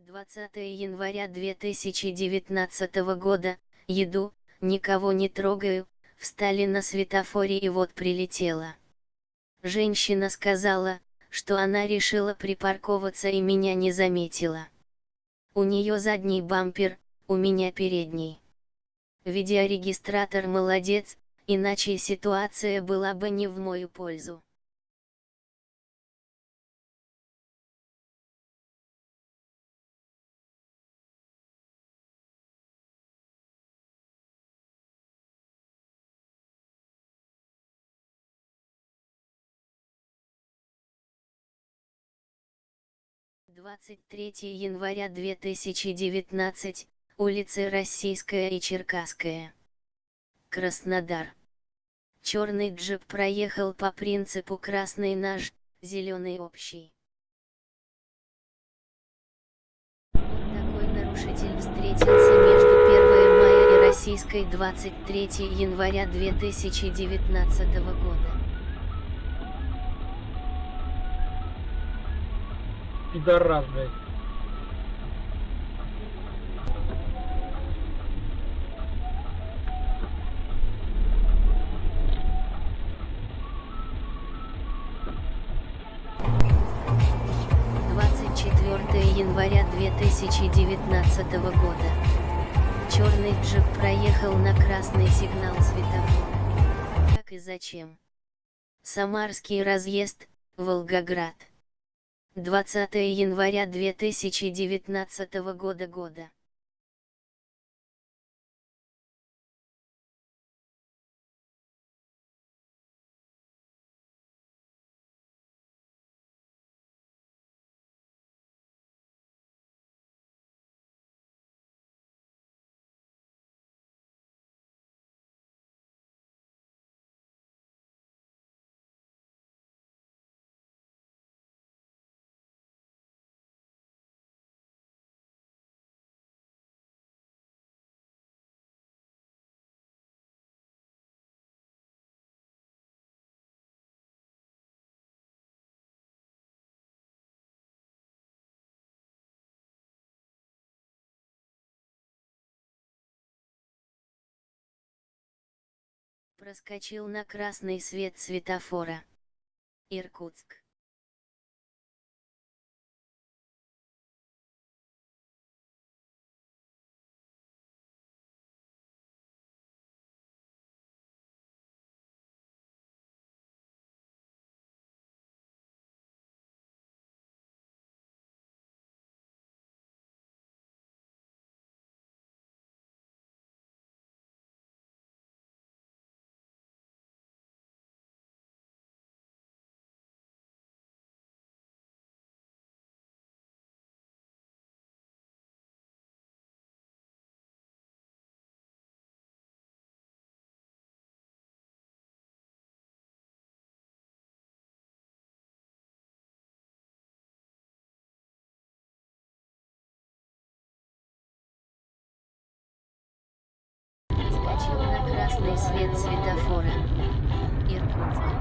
20 января 2019 года, еду, никого не трогаю, встали на светофоре и вот прилетела. Женщина сказала, что она решила припарковаться и меня не заметила. У нее задний бампер, у меня передний. Видеорегистратор молодец, иначе ситуация была бы не в мою пользу. Двадцать третье января две тысячи девятнадцать, улицы Российская и Черкасская. Краснодар. Черный джип проехал по принципу красный наш, зеленый общий. Вот такой нарушитель встретился между 1 мая и российской 23 января 2019 года. Пидорас, блядь. Января 2019 года. Черный джип проехал на красный сигнал светофора. Как и зачем? Самарский разъезд, Волгоград. 20 января 2019 года года. Проскочил на красный свет светофора. Иркутск. Проскочил на красный свет светофора. Иркутск.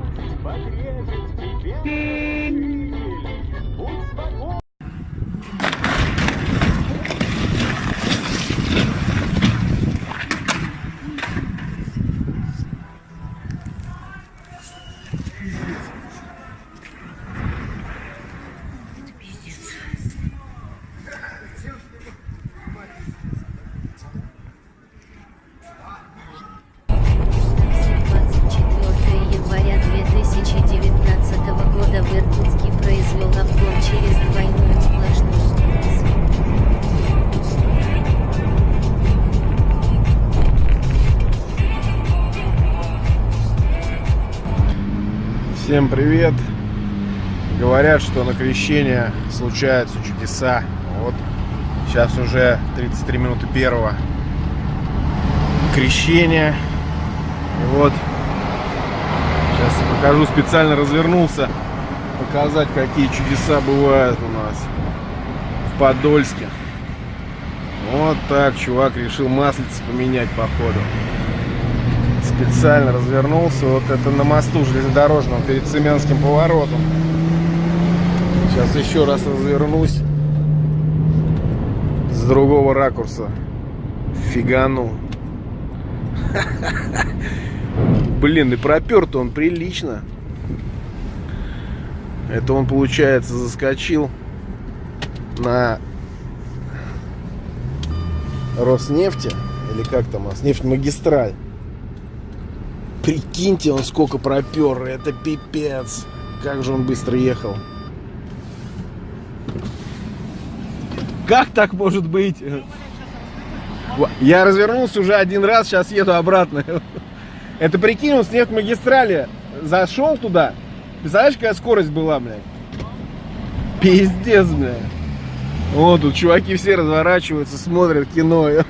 Всем привет! Говорят, что на крещение случаются чудеса. Вот сейчас уже 33 минуты первого крещения. И вот сейчас покажу, специально развернулся показать, какие чудеса бывают у нас в Подольске. Вот так чувак решил маслица поменять походу специально развернулся. Вот это на мосту железнодорожном перед Семенским поворотом. Сейчас еще раз развернусь. С другого ракурса. Фигану. Блин, и пропер-то он прилично. Это он, получается, заскочил на Роснефти. Или как там, Роснефть-магистраль. Прикиньте, он сколько пропер. Это пипец. Как же он быстро ехал. Как так может быть? Я развернулся уже один раз, сейчас еду обратно. Это прикинь, он с магистрали зашел туда. Представляешь, какая скорость была, блядь? Пиздец, блядь. Вот тут чуваки все разворачиваются, смотрят кино.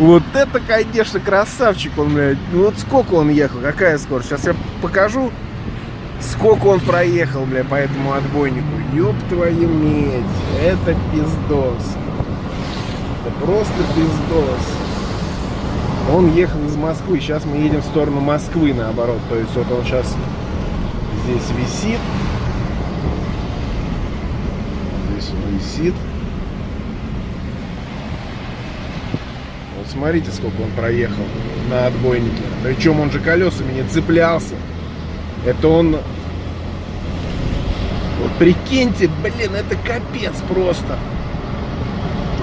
Вот это, конечно, красавчик он, блядь. Ну вот сколько он ехал, какая скорость? Сейчас я покажу, сколько он проехал, бля, по этому отбойнику. Ёб твою медь, это пиздос. Это просто пиздос. Он ехал из Москвы, сейчас мы едем в сторону Москвы, наоборот. То есть вот он сейчас здесь висит. Здесь он висит. Смотрите, сколько он проехал на отбойнике. Причем он же колесами не цеплялся. Это он... Вот прикиньте, блин, это капец просто.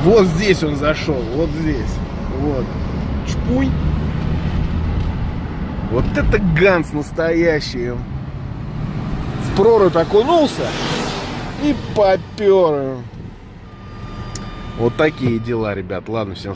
Вот здесь он зашел, вот здесь. Вот. Чпунь. Вот это Ганс настоящий. В прорубь окунулся и попер. Вот такие дела, ребят. Ладно, всем